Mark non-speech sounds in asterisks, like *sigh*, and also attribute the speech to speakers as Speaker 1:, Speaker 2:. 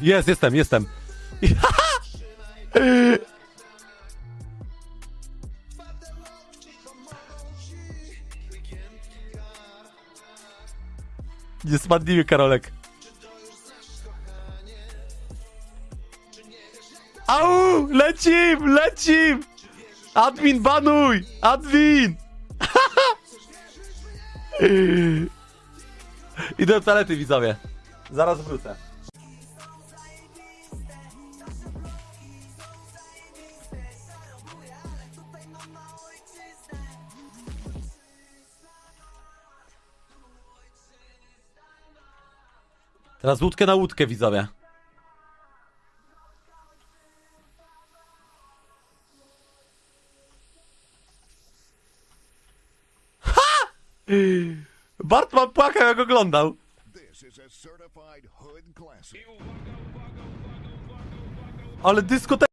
Speaker 1: Jest, jestem, jestem. *laughs* Nie spadnijmy, Karolek. Au! Lecim! Lecim! Admin banuj! Admin! *laughs* Idę do toalety, widzowie. Zaraz wrócę. Teraz łódkę na łódkę, widzowie. Ha! Bartman płakał, jak oglądał. Ale dyskoteka